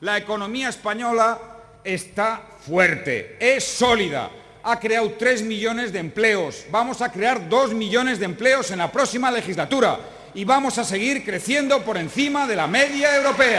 La economía española está fuerte, es sólida, ha creado 3 millones de empleos, vamos a crear 2 millones de empleos en la próxima legislatura y vamos a seguir creciendo por encima de la media europea.